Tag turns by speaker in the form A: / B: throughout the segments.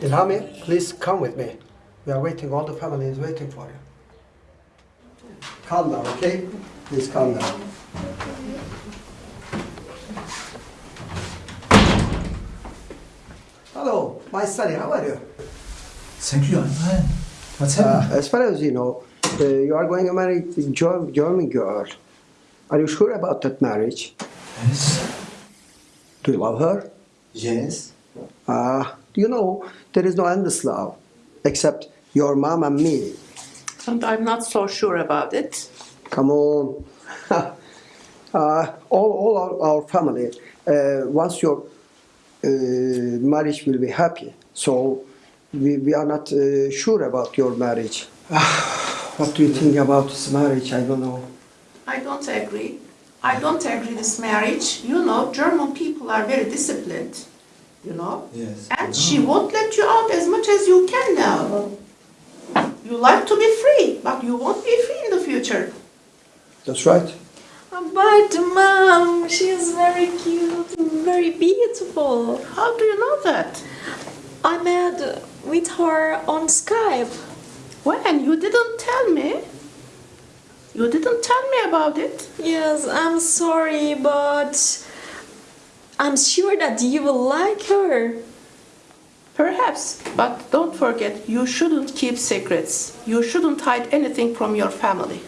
A: Ilhami, please come with me. We are waiting, all the family is waiting for you. Calm down, okay? Please calm down. Hello, my son, how are you?
B: Thank you, I'm fine. What's
A: Uh, as far as you know, uh, you are going to marry the Ger- German girl. Are you sure about that marriage?
B: yes.
A: Do you love her?
B: Yes.
A: Uh, you know, there is no endless love except your mom and me.
C: And I'm not so sure about it.
A: Come on. uh, all all our, our family uh, wants your uh, marriage will be happy. So we, we are not uh, sure about your marriage. what do you think about this marriage? I don't know.
C: I don't agree. I don't agree this marriage. You know, German people are very disciplined. You know?
B: Yes.
C: And she won't let you out as much as you can now. You like to be free, but you won't be free in the future.
A: That's right.
D: But mom, she is very cute very beautiful.
C: How do you know that?
D: I met with her on Skype.
C: When? You didn't tell me. You didn't tell me about it.
D: Yes, I'm sorry, but I'm sure that you will like her.
C: Perhaps, but don't forget, you shouldn't keep secrets. You shouldn't hide anything from your family.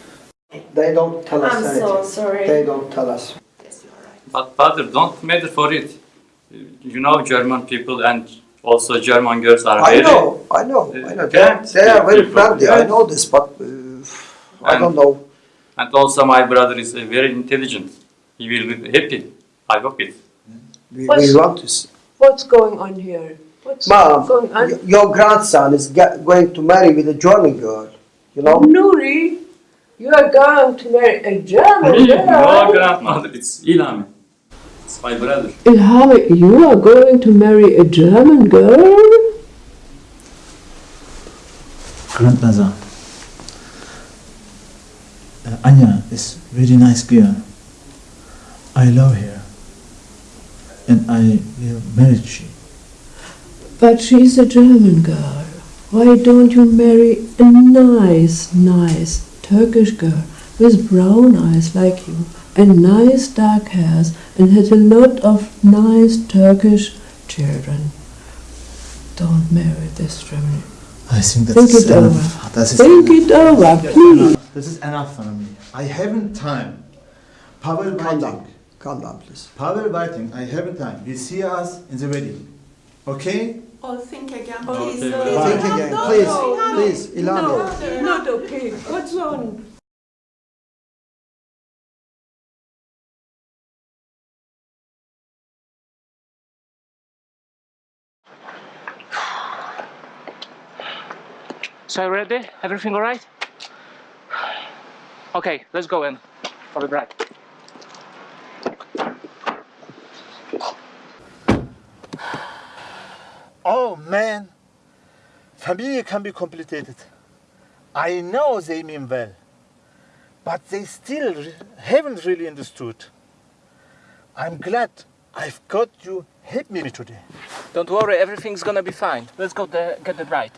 A: They don't tell us
D: I'm
A: anything.
D: so sorry.
A: They don't tell us.
C: Yes, you are right.
E: But father, don't matter for it. You know German people and also German girls are
A: I
E: very...
A: know, I know, I know. They,
E: Yeah.
A: they are very
E: People,
A: friendly. I know this, but uh, I
E: And-
A: don't know.
E: And also my brother is uh, very intelligent. He will be happy. I hope it.
A: We,
F: What's-
A: we want to. s-
F: What's going on here? What's
A: Mom,
F: going on?
A: your grandson is get, going to marry with a German girl. You know?
F: Nuri, you are going to marry a German
E: girl? no grandmother, it's Ilhami. It's my brother.
F: Ilhami, you are going to marry a German girl?
B: Grandmother. Uh, Anya is really nice girl. I love her. And I will marry she.
F: But she's a German girl. Why don't you marry a nice, nice Turkish girl with brown eyes like you and nice dark hairs and has a lot of nice Turkish children? Don't marry this German.
B: I think that
F: Think it
B: enough.
F: over.
B: That is
F: Think
B: enough.
F: it over, please.
B: This is enough for me. I haven't time. Pavel
A: Calm
B: waiting.
A: down. Calm down, please.
B: Pavel waiting. I haven't time. We'll see us in the wedding. Okay?
C: Oh, think again,
E: Okay.
C: please.
E: Bye.
A: Think again,
C: No,
A: please,
C: no, no.
A: please, Ilhami.
F: not okay. What's wrong?
G: So ready? Everything all right? Okay, let's go in for the bride.
H: Oh man, family can be complicated. I know they mean well, but they still re- haven't really understood. I'm glad I've got you help me today.
G: Don't worry, everything's gonna be fine. Let's go the, get the bride.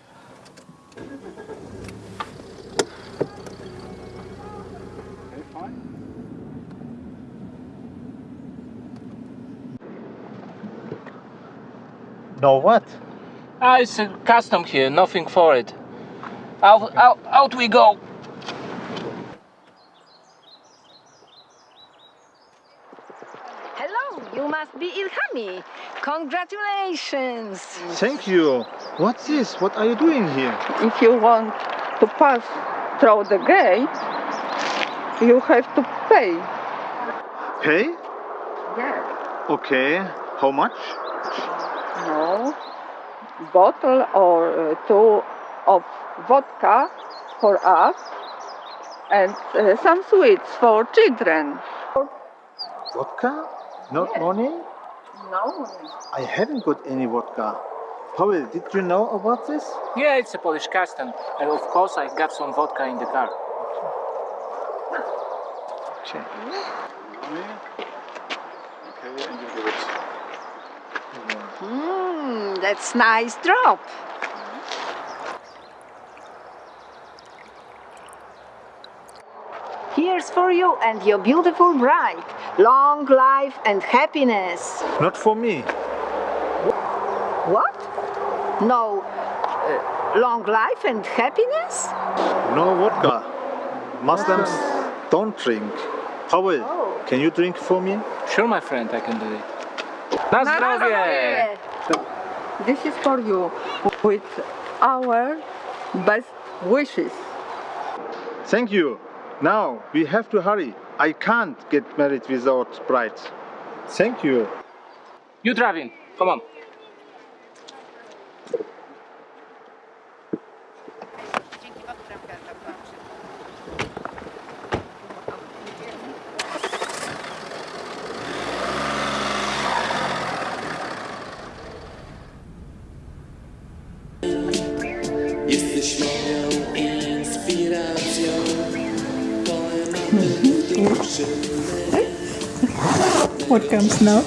H: Now what?
G: Ah, it's a custom here, nothing for it. Out, out, out we go.
I: Hello, you must be Ilhami. Congratulations.
H: Thank you. What's this? What are you doing here?
J: If you want to pass through the gate, you have to pay.
H: Pay?
J: Yes.
H: Okay. How much?
J: No. Bottle or uh, two of vodka for us and uh, some sweets for children.
H: Vodka? Not money?
J: No. Money.
H: I haven't got any vodka. Pavel, did you know about this?
G: Yeah, it's a Polish custom. And of course, I got some vodka in the car.
H: Okay. Okay, and you give it.
I: Mmm, that's nice drop. Here's for you and your beautiful bride. Long life and happiness.
H: Not for me.
I: What? No. uh, long life and happiness?
H: No vodka. Muslims don't drink. Pavel, can you drink for me?
G: Sure, my friend, I can do it. Na zdrowie!
J: This is for you with our best wishes.
H: Thank you. Now we have to hurry. I can't get married without bride. Thank you.
G: You driving. Come on.
K: Moją inspiracją
L: What comes now?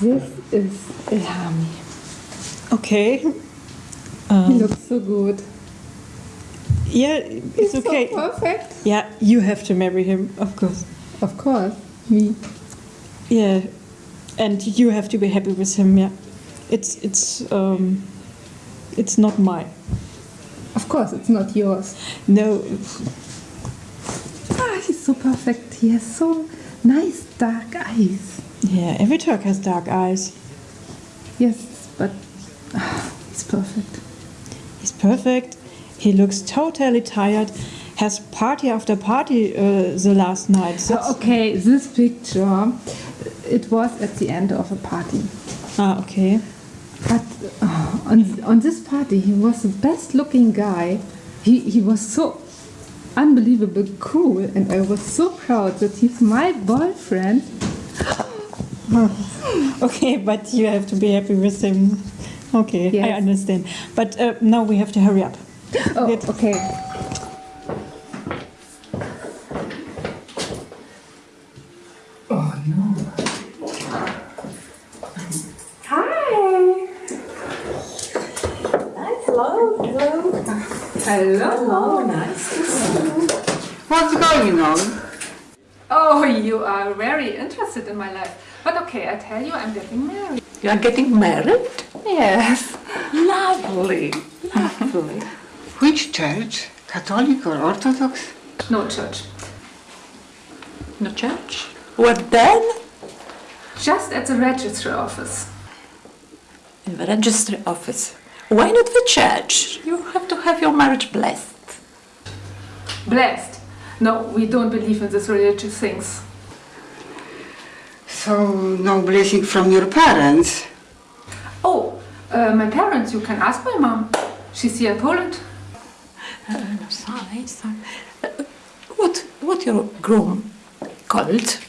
M: This is Ilhami.
L: Okay.
M: he
L: Um,
M: looks so good.
L: yeah, it's
M: He's
L: okay.
M: so perfect.
L: Yeah, you have to marry him, of course.
M: Of course, me.
L: Yeah, and you have to be happy with him. Yeah, it's it's um, it's not mine.
M: Of course, it's not yours.
L: No,
M: Ah, he's so perfect. He has so nice dark eyes.
L: yeah, every Turk has dark eyes.
M: Yes, but ah, he's perfect.
L: He's perfect. He looks totally tired. Has party after party uh, the last night.
M: So, okay, this picture, it was at the end of a party.
L: Ah, okay.
M: But uh, on, on this party, he was the best looking guy. He, he was so unbelievable cool, and I was so proud that he's my boyfriend.
L: okay, but you have to be happy with him. Okay, I understand. But uh, now we have to hurry up.
M: Oh, okay. Oh no. Hi.
N: Hello, hello.
M: Hello.
N: Hello, nice to see you. What's going on?
M: Oh, you are very interested in my life. But okay, I tell you, I'm getting married.
N: You are getting married?
M: Yes.
N: Lovely, lovely. Which church? Catholic or Orthodox?
M: No church.
N: No church? What then?
M: Just at the registry office.
N: In the registry office. Why not the church? You have to have your marriage blessed.
M: Blessed. No, we don't believe in these religious things.
N: So, no blessing from your parents?
M: Oh, uh, my parents, you can ask my mom. She's here in Poland.
N: Uh, no, sorry, sorry. Uh, what, what your groom called?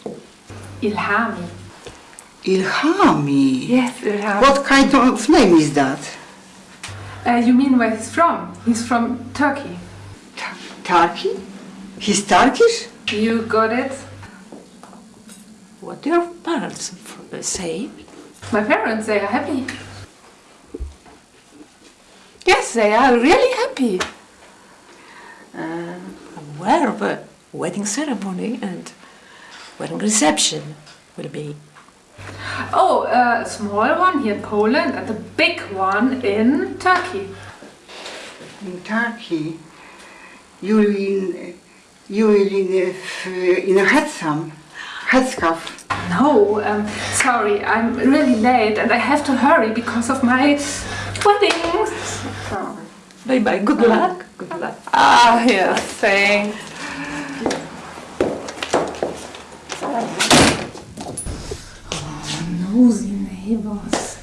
M: Ilhami.
N: Ilhami.
M: Yes, Ilhami.
N: What kind of name is that?
M: Uh, you mean where he's from? He's from Turkey.
N: Turkey? He's Turkish?
M: You got it.
N: What do your parents say?
M: My parents, they are happy.
N: Yes, they are really happy. Uh, I'm aware of a wedding ceremony and wedding reception will be?
M: Oh, a small one here in Poland and a big one in Turkey.
O: In Turkey, you will in, you will in, uh, in a headscarf. headscarf.
M: No, um, sorry, I'm really late and I have to hurry because of my wedding.
N: Bye bye, good luck. Good luck.
C: Ah, yes, thanks.
M: Nosy neighbors.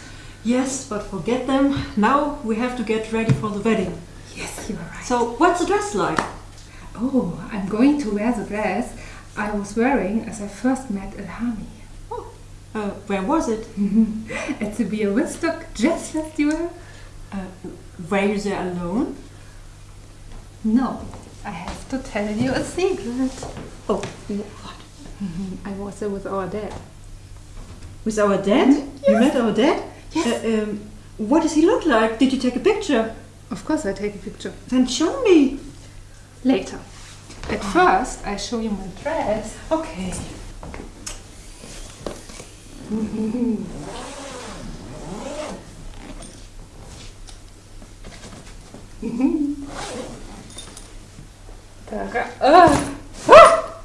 P: Yes, but forget them. Now we have to get ready for the wedding.
M: Yes, you are right.
P: So, what's the dress like?
M: Oh, I'm going to wear the dress I was wearing as I first met Ilhami.
P: Uh, where was it?
M: At the Beer Woodstock Jazz Festival.
P: Uh, were you there alone?
M: No, I have to tell you a secret.
P: Oh, what?
M: I was there with our dad.
P: With our dad? You met our dad?
M: Yes.
P: Uh, um, what does he look like? Did you take a picture?
M: Of course, I take a picture.
P: Then show me.
M: Later. At first, I show you my dress.
P: Okay.
M: Uh, ah!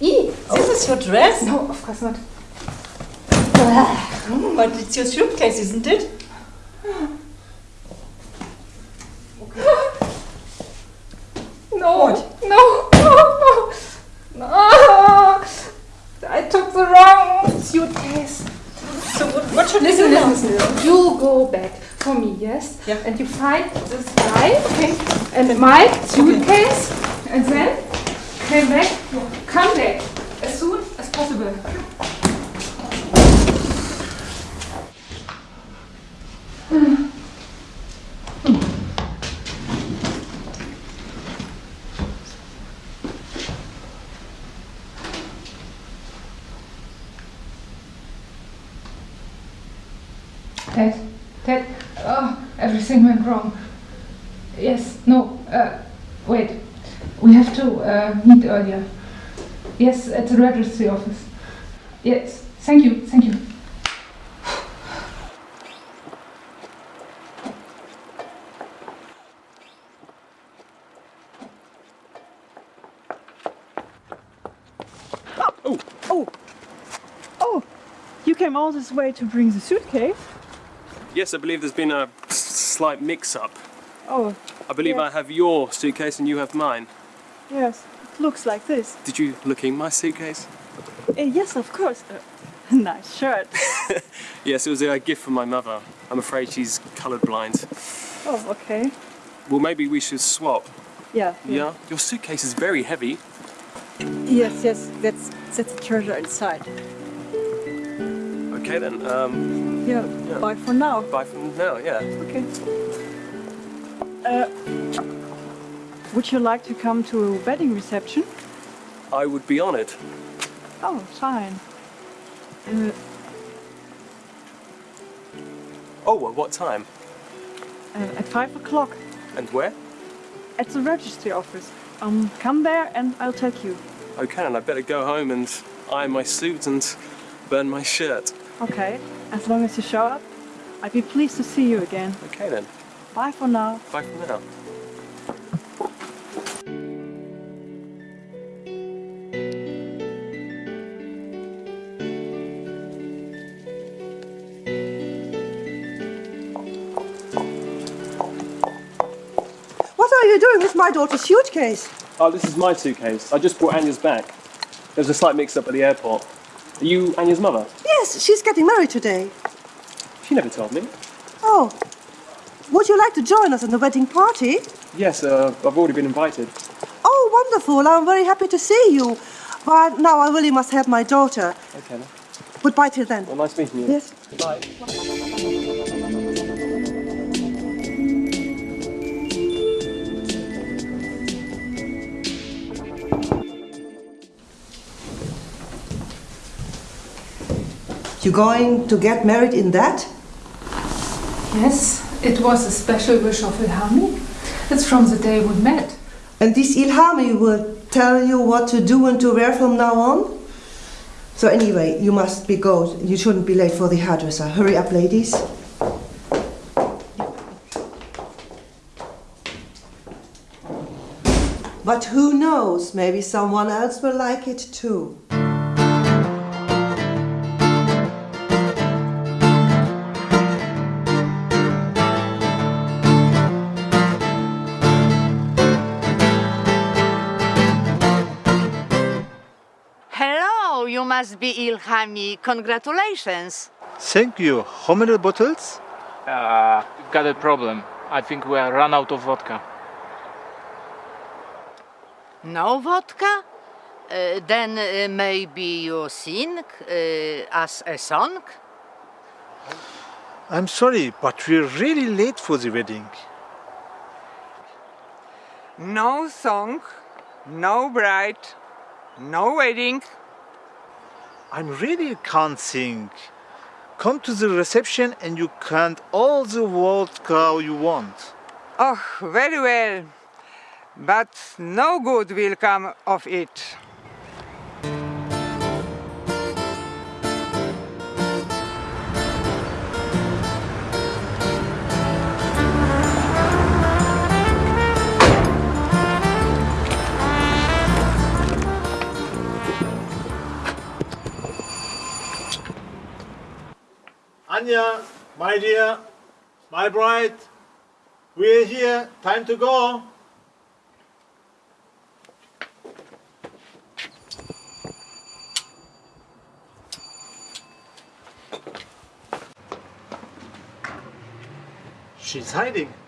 P: E, this is your dress?
M: No, of course not.
P: But it's your suitcase, isn't it?
M: No, no, no, no. I took the wrong suitcase.
P: So what, what should
M: Listen,
P: we do now?
M: listen, listen. You go back for me, yes?
P: Yeah.
M: And you find this guy, okay? And my suitcase, and then come back, come back as soon as possible. Ted, Ted, everything went wrong. Yes, no, uh, wait. We have to uh, meet earlier. Yes, at the registry office. Yes, thank you, thank you.
L: Oh, oh, oh! You came all this way to bring the suitcase?
Q: Yes, I believe there's been a s- slight mix-up.
L: Oh,
Q: I believe
L: Yeah.
Q: I have your suitcase and you have mine.
L: yes. It looks like this.
Q: Did you look in my suitcase?
L: Uh, yes, of course. Uh, nice shirt.
Q: Yes, it was a gift from my mother. I'm afraid she's colourblind.
L: Oh, okay.
Q: Well, maybe we should swap.
L: Yeah.
Q: Yeah? Your suitcase is very heavy.
L: Yes, yes. That's that's the treasure inside.
Q: Okay then, um,
L: Yeah.
Q: Yeah.
L: Bye for now.
Q: bye for now, yeah.
L: Okay. Uh, would you like to come to a wedding reception?
Q: I would be on it.
L: Oh, fine. Uh,
Q: Oh, at what time?
L: uh, at five o'clock
Q: And where?
L: at the registry office. Um, come there and I'll take you.
Q: Okay, and I better go home and iron my suit and burn my shirt.
L: Okay. As long as you show up, I'd be pleased to see you again.
Q: Okay then,
L: Bye for now.
Q: bye for now.
R: What are you doing with my daughter's suitcase?
Q: Oh, this is my suitcase. I just brought Anya's back. There was a slight mix-up at the airport. Are you Anya's mother?
R: Yes, she's getting married today.
Q: She never told me.
R: Oh. Would you like to join us in the wedding party?
Q: Yes, uh, I've already been invited.
R: Oh, wonderful. I'm very happy to see you. But now I really must help my daughter.
Q: Okay.
R: Goodbye till then.
Q: Well, nice meeting you.
R: Yes.
Q: Bye.
R: You going to get married in that?
M: Yes, it was a special wish of Ilhami. It's from the day we met.
R: And this Ilhami will tell you what to do and to wear from now on? So anyway, you must be go. You shouldn't be late for the hairdresser. Hurry up, ladies. But who knows? Maybe someone else will like it too.
S: You must be Ilhami. Congratulations.
H: Thank you. How many bottles?
G: Uh, got a problem. I think we are run out of vodka.
S: No vodka? Uh, then uh, maybe you sing uh, as a song?
H: I'm sorry, but we're really late for the wedding.
T: No song, no bride, no wedding.
H: I really can't sing. Come to the reception and you can't all the vodka you want.
T: Oh, very well. But no good will come of it.
H: My dear, my bride, we're here. Time to go. She's hiding.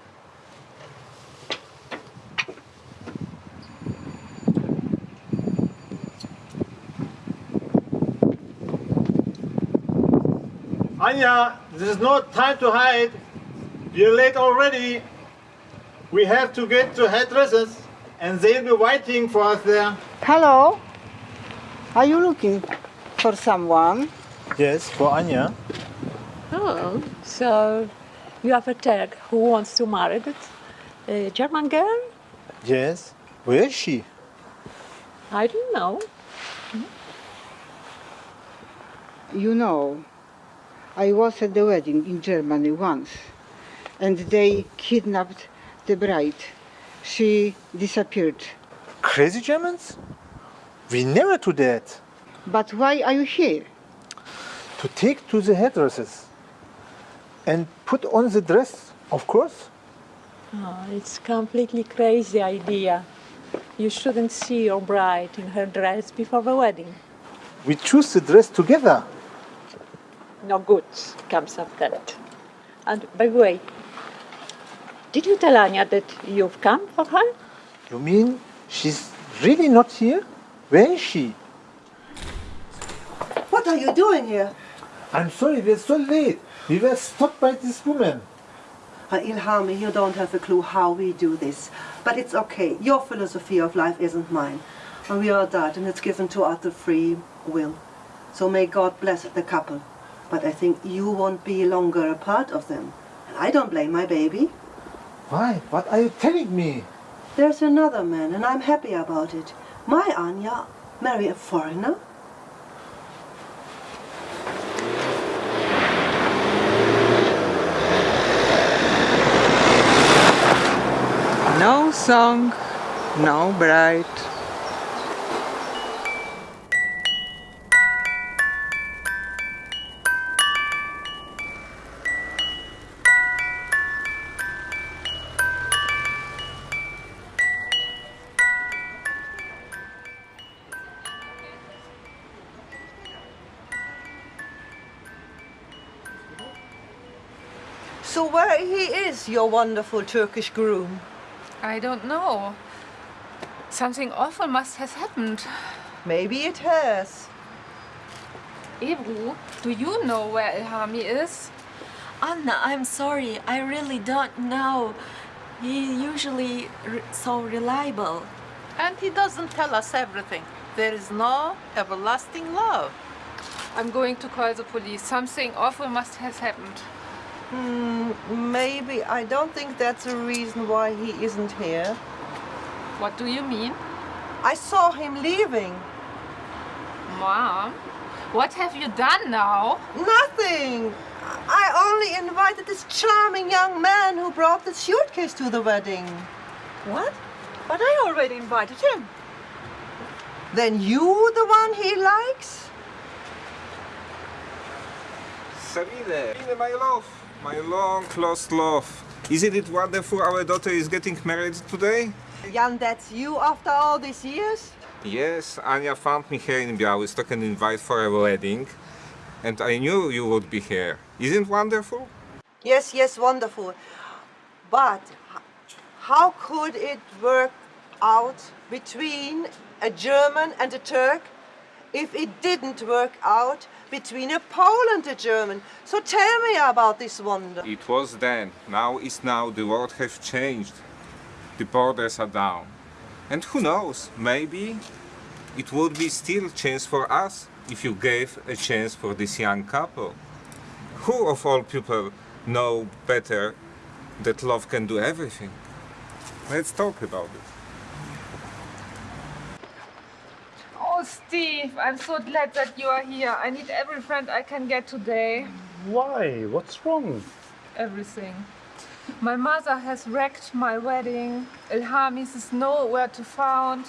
H: Anya, this is not time to hide. You're late already. We have to get to hairdressers and they'll be waiting for us there.
O: Hello? Are you looking for someone?
H: Yes, for Anya.
N: Oh, so you have a Turk who wants to marry that uh, German girl?
H: Yes. Where is she?
N: I don't know.
O: You know, I was at the wedding in Germany once, and they kidnapped the bride. She disappeared.
H: Crazy Germans? We never do that.
O: But why are you here?
H: To take to the hairdressers and put on the dress, of course.
N: Oh, it's completely crazy idea. You shouldn't see your bride in her dress before the wedding.
H: We choose the dress together.
N: No good comes of that. And by the way, did you tell Anya that you've come for her?
H: You mean she's really not here? Where is she?
R: What are you doing here?
H: I'm sorry, we're so late. We were stopped by this woman.
R: Uh, Ilhami, you don't have a clue how we do this. But it's okay. Your philosophy of life isn't mine. And we are that, and it's given to us the free will. So may God bless the couple. But I think you won't be longer a part of them. And I don't blame my baby.
H: Why? What are you telling me?
R: There's another man, and I'm happy about it. My Anya marry a foreigner?
T: No song, no bride.
R: Is, your wonderful Turkish groom?
U: I don't know. Something awful must have happened.
R: Maybe it has.
U: Ebru, do you know where Ilhami is?
D: Anna, I'm sorry. I really don't know. He usually re- so reliable.
C: And he doesn't tell us everything. There is no everlasting love.
U: I'm going to call the police. Something awful must have happened.
R: Hmm, maybe. I don't think that's a reason why he isn't here.
U: What do you mean?
R: I saw him leaving.
U: Mom,
M: What have you done now?
R: Nothing. I only invited this charming young man who brought the suitcase to the wedding.
P: What? But I already invited him.
R: Then you the one he likes?
V: Sabine, Sabine, my love, my long lost love. Isn't it wonderful our daughter is getting married today?
R: Jan, that's you after all these years?
V: Yes, Anya found me here in Białystok and invite for a wedding. And I knew you would be here. Isn't wonderful?
R: Yes, yes, wonderful. But how could it work out between a German and a Turk if it didn't work out between a Pole and a German? So tell me about this wonder.
V: It was then. Now is now. The world has changed. The borders are down. And who knows, maybe it would be still chance for us if you gave a chance for this young couple. Who of all people know better that love can do everything? Let's talk about it.
M: Oh, Steve, I'm so glad that you are here. I need every friend I can get today.
H: Why? What's wrong?
M: Everything. My mother has wrecked my wedding. Ilhamis is nowhere to found.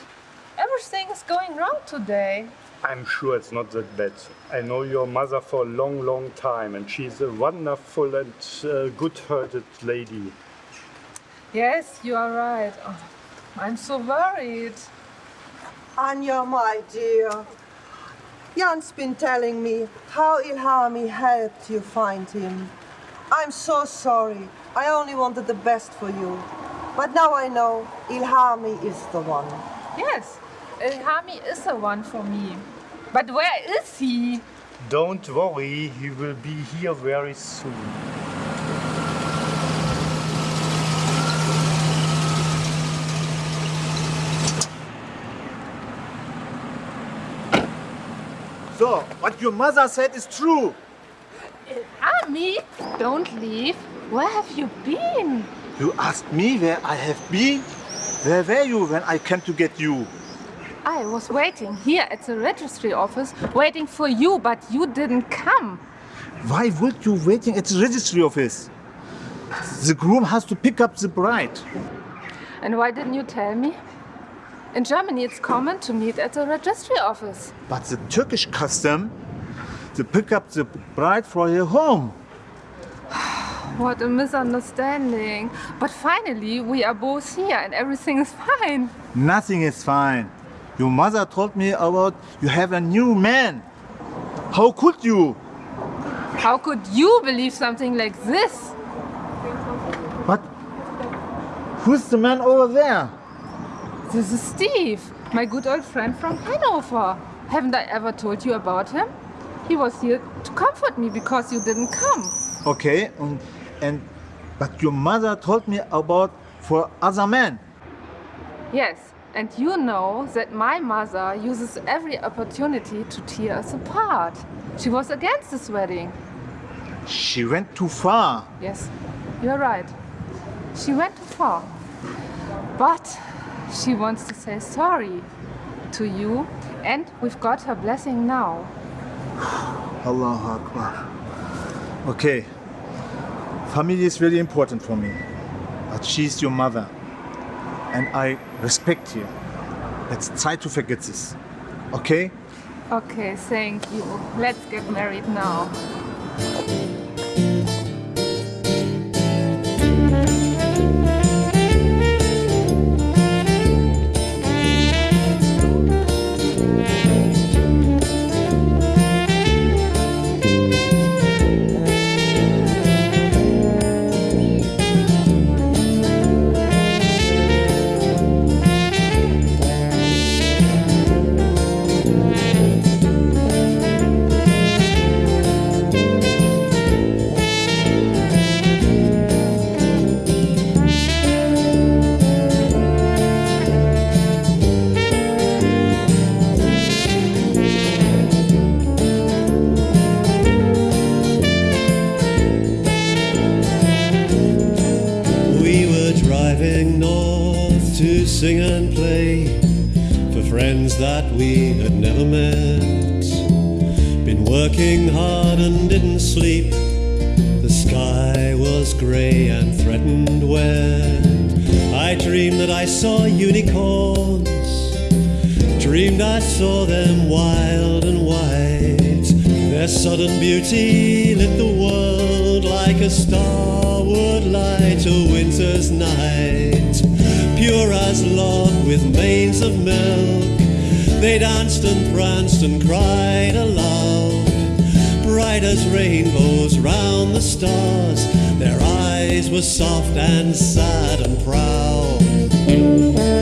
M: Everything is going wrong today.
W: I'm sure it's not that bad. I know your mother for a long, long time, and she's a wonderful and uh, good-hearted lady.
M: Yes, you are right. Oh, I'm so worried.
R: Anya, my dear. Jan's been telling me how Ilhami helped you find him. I'm so sorry. I only wanted the best for you. But now I know Ilhami is the one.
M: Yes, Ilhami is the one for me. But where is he?
W: Don't worry, he will be here very soon.
H: So, what your mother said is true.
M: Uh, ah, Ilhami, don't leave. Where have you been?
H: You asked me where I have been? Where were you when I came to get you?
M: I was waiting here at the registry office, waiting for you, but you didn't come.
H: Why would you waiting at the registry office? The groom has to pick up the bride.
M: And why didn't you tell me? In Germany, it's common to meet at the registry office.
H: But the Turkish custom, to pick up the bride for her home.
M: What a misunderstanding. But finally, we are both here and everything is fine.
H: Nothing is fine. Your mother told me about you have a new man. How could you?
M: How could you believe something like this?
H: But who's the man over there?
M: This is Steve, my good old friend from Hanover. Haven't I ever told you about him? He was here to comfort me because you didn't come.
H: Okay, and, and but your mother told me about for other men.
M: Yes, and you know that my mother uses every opportunity to tear us apart. She was against this wedding.
H: She went too far.
M: Yes, you're right. She went too far. But she wants to say sorry to you, and we've got her blessing now.
H: Allahu Akbar. Okay. Family is really important for me. But she's your mother. And I respect you. Let's try to forget this. Okay?
M: Okay, thank you. Let's get married now.
X: Sing and play for friends that we had never met. Been working hard and didn't sleep. The sky was grey and threatened wet. I dreamed that I saw unicorns. Dreamed I saw them wild and white. Their sudden beauty lit the world like a star would light a winter's night. Pure as love with manes of milk. They danced and pranced and cried aloud. Bright as rainbows round the stars. Their eyes were soft and sad and proud.